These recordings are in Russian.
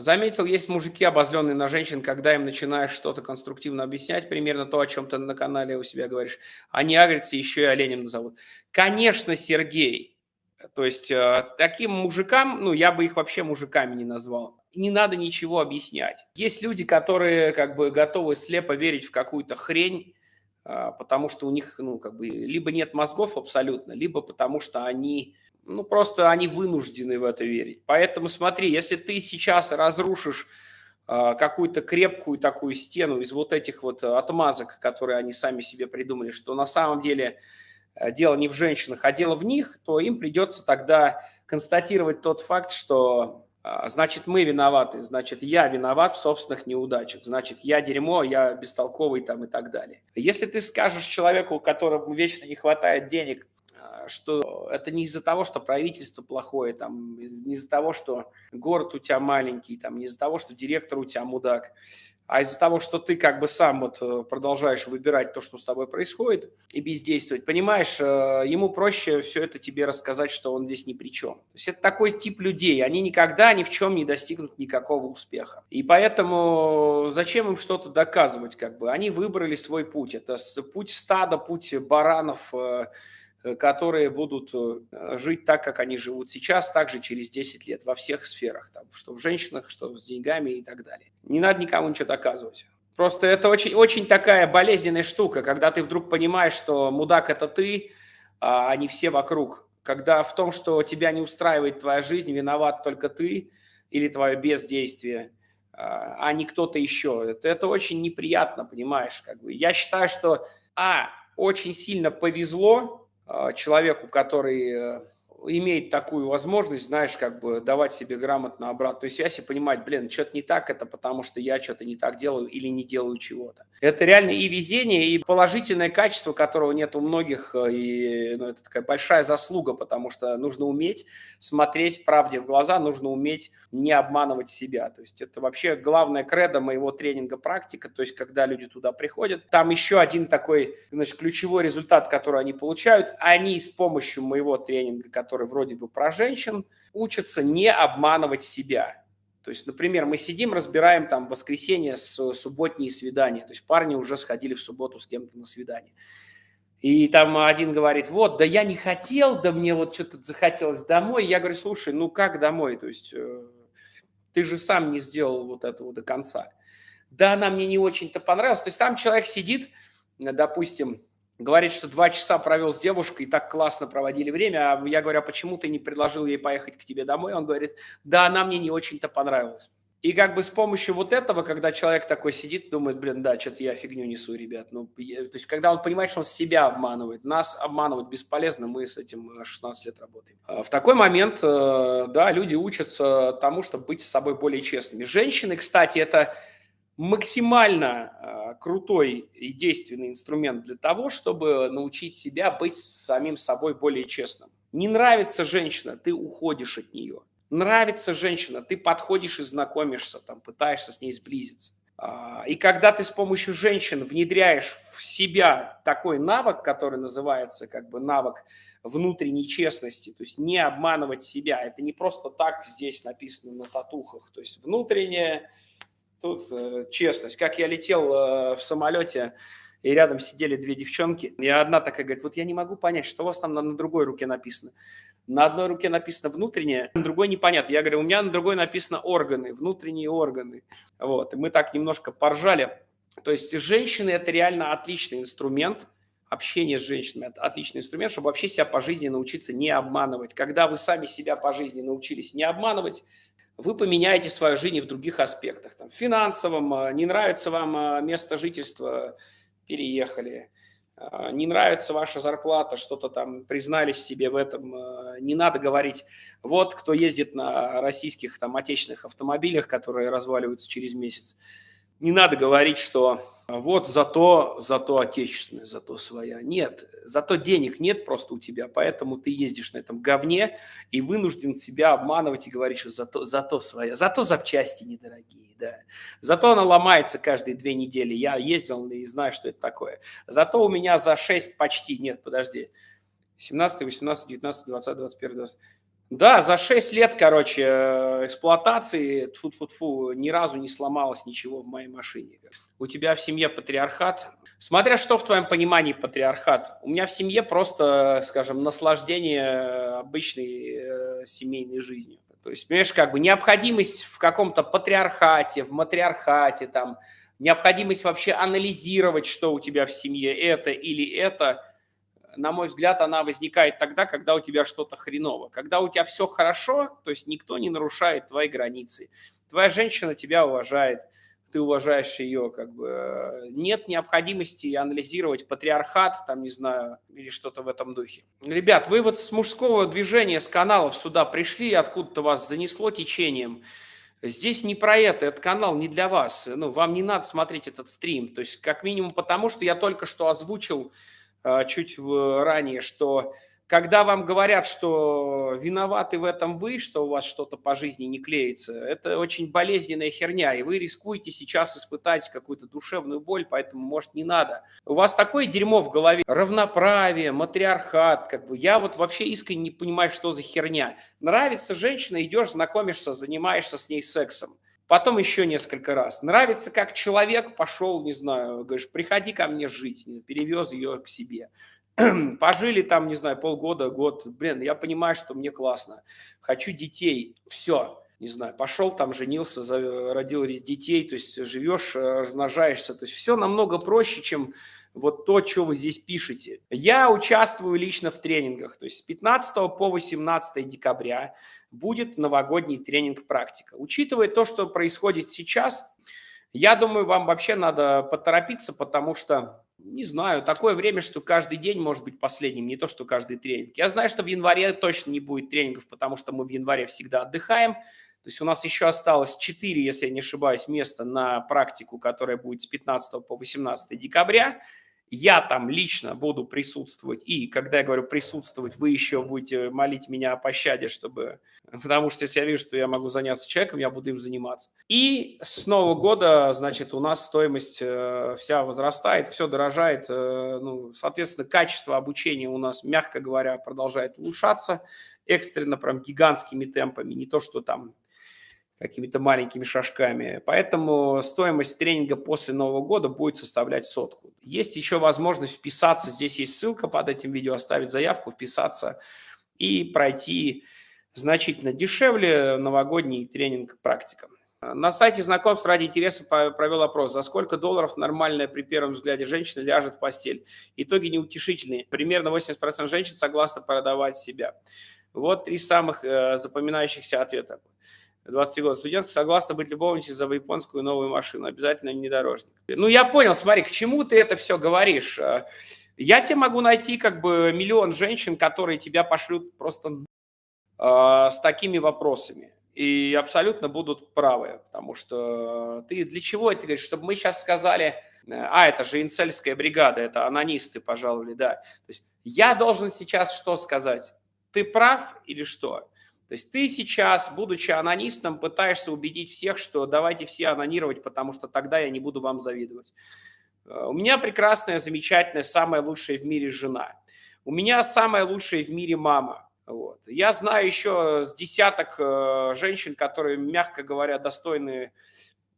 Заметил, есть мужики, обозленные на женщин, когда им начинаешь что-то конструктивно объяснять, примерно то, о чем ты на канале у себя говоришь. Они агрятся, еще и оленем назовут. Конечно, Сергей. То есть э, таким мужикам, ну, я бы их вообще мужиками не назвал. Не надо ничего объяснять. Есть люди, которые как бы готовы слепо верить в какую-то хрень, э, потому что у них, ну, как бы, либо нет мозгов абсолютно, либо потому что они ну, просто они вынуждены в это верить. Поэтому смотри, если ты сейчас разрушишь э, какую-то крепкую такую стену из вот этих вот отмазок, которые они сами себе придумали, что на самом деле э, дело не в женщинах, а дело в них, то им придется тогда констатировать тот факт, что э, значит мы виноваты, значит я виноват в собственных неудачах, значит я дерьмо, я бестолковый там и так далее. Если ты скажешь человеку, которому вечно не хватает денег, что это не из-за того, что правительство плохое, там, не из-за того, что город у тебя маленький, там, не из-за того, что директор у тебя мудак, а из-за того, что ты как бы сам вот э, продолжаешь выбирать то, что с тобой происходит, и бездействовать, понимаешь, э, ему проще все это тебе рассказать, что он здесь ни при чем. То есть это такой тип людей, они никогда ни в чем не достигнут никакого успеха. И поэтому зачем им что-то доказывать, как бы? Они выбрали свой путь. Это путь стада, путь баранов, Э, которые будут э, жить так, как они живут сейчас, также через 10 лет во всех сферах, там, что в женщинах, что с деньгами и так далее. Не надо никому ничего доказывать. Просто это очень, очень такая болезненная штука, когда ты вдруг понимаешь, что мудак – это ты, а не все вокруг. Когда в том, что тебя не устраивает твоя жизнь, виноват только ты или твое бездействие, а, а не кто-то еще. Это, это очень неприятно, понимаешь? Как бы. Я считаю, что, а, очень сильно повезло, а, человеку, который имеет такую возможность, знаешь, как бы давать себе грамотно обратную связь и понимать, блин, что-то не так, это потому что я что-то не так делаю или не делаю чего-то. Это реально и везение, и положительное качество, которого нет у многих, э, и ну, это такая большая заслуга, потому что нужно уметь смотреть правде в глаза, нужно уметь не обманывать себя. То есть это вообще главная кредо моего тренинга практика, то есть когда люди туда приходят. Там еще один такой, значит, ключевой результат, который они получают, они с помощью моего тренинга, который вроде бы про женщин, учатся не обманывать себя. То есть, например, мы сидим, разбираем там воскресенье с субботние свидания. То есть парни уже сходили в субботу с кем-то на свидание. И там один говорит, вот, да я не хотел, да мне вот что-то захотелось домой. Я говорю, слушай, ну как домой? То есть э, ты же сам не сделал вот этого до конца. Да, она мне не очень-то понравилась. То есть там человек сидит, допустим, говорит, что два часа провел с девушкой, и так классно проводили время, а я говорю, а почему ты не предложил ей поехать к тебе домой? Он говорит, да, она мне не очень-то понравилась. И как бы с помощью вот этого, когда человек такой сидит, думает, блин, да, что-то я фигню несу, ребят. Ну, я, то есть, когда он понимает, что он себя обманывает, нас обманывать бесполезно, мы с этим 16 лет работаем. А в такой момент, э, да, люди учатся тому, чтобы быть с собой более честными. Женщины, кстати, это максимально э, крутой и действенный инструмент для того, чтобы научить себя быть самим собой более честным. Не нравится женщина, ты уходишь от нее. Нравится женщина, ты подходишь и знакомишься, там, пытаешься с ней сблизиться. А, и когда ты с помощью женщин внедряешь в себя такой навык, который называется как бы навык внутренней честности, то есть не обманывать себя, это не просто так здесь написано на татухах, то есть внутренняя Тут э, честность. Как я летел э, в самолете, и рядом сидели две девчонки, и одна такая говорит, вот я не могу понять, что у вас там на, на другой руке написано. На одной руке написано внутреннее, на другой непонятно. Я говорю, у меня на другой написано органы, внутренние органы. Вот, и мы так немножко поржали. То есть женщины – это реально отличный инструмент, общение с женщинами – это отличный инструмент, чтобы вообще себя по жизни научиться не обманывать. Когда вы сами себя по жизни научились не обманывать, вы поменяете свою жизнь в других аспектах. Там, в финансовом, а, не нравится вам а, место жительства, переехали. А, не нравится ваша зарплата, что-то там признались себе в этом. Не надо говорить, вот кто ездит на российских там отечественных автомобилях, которые разваливаются через месяц. Не надо говорить, что вот зато, зато отечественная, зато своя. Нет, зато денег нет просто у тебя, поэтому ты ездишь на этом говне и вынужден себя обманывать и говорить, что зато, зато своя. Зато запчасти недорогие, да. Зато она ломается каждые две недели. Я ездил и знаю, что это такое. Зато у меня за 6 почти, нет, подожди, 17, 18, 19, 20, 21, 20. Да, за 6 лет, короче, э, эксплуатации, тьфу -тьфу -тьфу, ни разу не сломалось ничего в моей машине. У тебя в семье патриархат. Смотря что в твоем понимании патриархат. У меня в семье просто, скажем, наслаждение обычной э, семейной жизнью. То есть, понимаешь, как бы необходимость в каком-то патриархате, в матриархате, там, необходимость вообще анализировать, что у тебя в семье, это или это – на мой взгляд, она возникает тогда, когда у тебя что-то хреново. Когда у тебя все хорошо, то есть никто не нарушает твои границы. Твоя женщина тебя уважает, ты уважаешь ее, как бы нет необходимости анализировать патриархат, там, не знаю, или что-то в этом духе. Ребят, вы вот с мужского движения, с каналов сюда пришли, откуда-то вас занесло течением. Здесь не про это, этот канал не для вас. Ну, вам не надо смотреть этот стрим. То есть, как минимум потому, что я только что озвучил чуть ранее, что когда вам говорят, что виноваты в этом вы, что у вас что-то по жизни не клеится, это очень болезненная херня, и вы рискуете сейчас испытать какую-то душевную боль, поэтому, может, не надо. У вас такое дерьмо в голове, равноправие, матриархат, как бы, я вот вообще искренне не понимаю, что за херня. Нравится женщина, идешь, знакомишься, занимаешься с ней сексом потом еще несколько раз. Нравится, как человек пошел, не знаю, говоришь, приходи ко мне жить, перевез ее к себе. Пожили там, не знаю, полгода, год. Блин, я понимаю, что мне классно. Хочу детей. Все. Не знаю, пошел там, женился, родил детей, то есть живешь, э, размножаешься. То есть все намного проще, чем вот то, что вы здесь пишете. Я участвую лично в тренингах, то есть с 15 по 18 декабря будет новогодний тренинг «Практика». Учитывая то, что происходит сейчас, я думаю, вам вообще надо поторопиться, потому что, не знаю, такое время, что каждый день может быть последним, не то, что каждый тренинг. Я знаю, что в январе точно не будет тренингов, потому что мы в январе всегда отдыхаем. То есть у нас еще осталось 4, если я не ошибаюсь, места на практику, которая будет с 15 по 18 декабря. Я там лично буду присутствовать. И когда я говорю присутствовать, вы еще будете молить меня о пощаде, чтобы... Потому что если я вижу, что я могу заняться человеком, я буду им заниматься. И с Нового года, значит, у нас стоимость э, вся возрастает, все дорожает. Э, ну, соответственно, качество обучения у нас, мягко говоря, продолжает улучшаться экстренно, прям гигантскими темпами. Не то, что там какими-то маленькими шажками. Поэтому стоимость тренинга после Нового года будет составлять сотку. Есть еще возможность вписаться, здесь есть ссылка под этим видео, оставить заявку, вписаться и пройти значительно дешевле новогодний тренинг практика. На сайте знакомств ради интереса провел опрос, за сколько долларов нормальная при первом взгляде женщина ляжет в постель. Итоги неутешительные. Примерно 80% женщин согласны продавать себя. Вот три самых э, запоминающихся ответа. 23 года студентка согласна быть любовницей за японскую новую машину. Обязательно внедорожник. Ну, я понял, смотри, к чему ты это все говоришь? А, я тебе могу найти как бы миллион женщин, которые тебя пошлют просто э, с такими вопросами. И абсолютно будут правы, потому что ты для чего это говоришь? Чтобы мы сейчас сказали, а, это же инцельская бригада, это анонисты пожаловали, да. То есть я должен сейчас что сказать? Ты прав или что? То есть ты сейчас, будучи анонистом, пытаешься убедить всех, что давайте все анонировать, потому что тогда я не буду вам завидовать. Э, у меня прекрасная, замечательная, самая лучшая в мире жена. У меня самая лучшая в мире мама. Вот. Я знаю еще с десяток э, женщин, которые, мягко говоря, достойны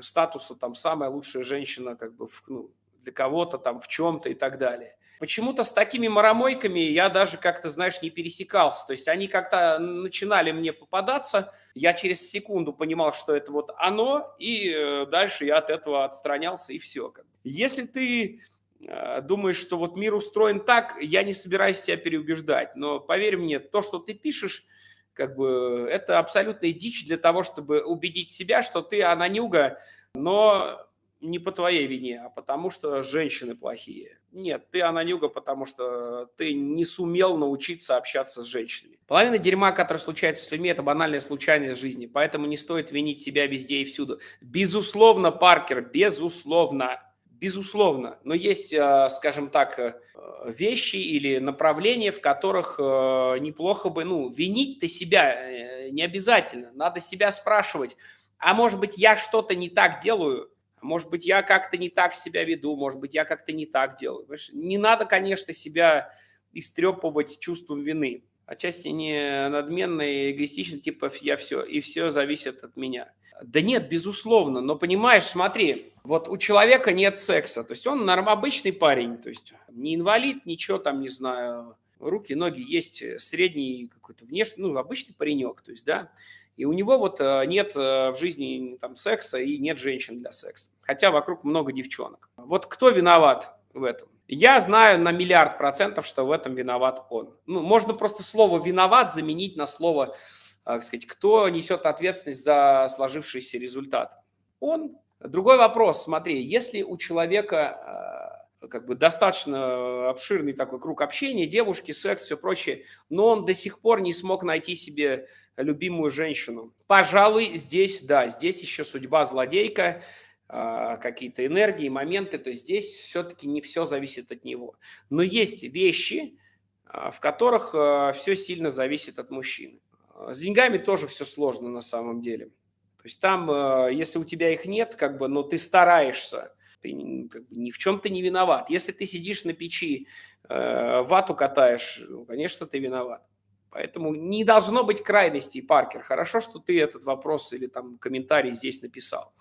статуса, там, самая лучшая женщина как бы в, ну, для кого-то там в чем-то и так далее. Почему-то с такими маромойками я даже как-то, знаешь, не пересекался. То есть они как-то начинали мне попадаться, я через секунду понимал, что это вот оно, и э, дальше я от этого отстранялся, и все. Если ты э, думаешь, что вот мир устроен так, я не собираюсь тебя переубеждать. Но поверь мне, то, что ты пишешь, как бы это абсолютная дичь для того, чтобы убедить себя, что ты анонюга, но не по твоей вине, а потому что женщины плохие. Нет, ты ананюга, потому что ты не сумел научиться общаться с женщинами. Половина дерьма, которое случается с людьми, это банальная случайность жизни, поэтому не стоит винить себя везде и всюду. Безусловно, Паркер, безусловно, безусловно. Но есть, э, скажем так, э, вещи или направления, в которых э, неплохо бы, ну, винить-то себя не обязательно. Надо себя спрашивать, а может быть, я что-то не так делаю, может быть, я как-то не так себя веду, может быть, я как-то не так делаю. Не надо, конечно, себя истрепывать чувством вины. отчасти не надменный, эгоистичный, типа я все, и все зависит от меня. Да нет, безусловно, но понимаешь, смотри, вот у человека нет секса, то есть он норм, обычный парень, то есть не инвалид, ничего там, не знаю, руки, ноги есть, средний какой-то внешний, ну, обычный паренек, то есть, да, и у него вот э, нет э, в жизни там секса и нет женщин для секса, хотя вокруг много девчонок. Вот кто виноват в этом? Я знаю на миллиард процентов, что в этом виноват он. Ну, можно просто слово «виноват» заменить на слово так сказать, кто несет ответственность за сложившийся результат? Он. Другой вопрос, смотри, если у человека э, как бы достаточно обширный такой круг общения, девушки, секс, все прочее, но он до сих пор не смог найти себе любимую женщину. Пожалуй, здесь, да, здесь еще судьба злодейка, э, какие-то энергии, моменты, то есть здесь все-таки не все зависит от него. Но есть вещи, э, в которых все сильно зависит от мужчины. А, с деньгами тоже все сложно на самом деле. То есть там, если у тебя их нет, как бы, но ты стараешься, ты как бы, ни в чем ты не виноват. Если ты сидишь на печи, э, вату катаешь, ну, конечно, ты виноват. Поэтому не должно быть крайностей, Паркер. Хорошо, что ты этот вопрос или там комментарий здесь написал.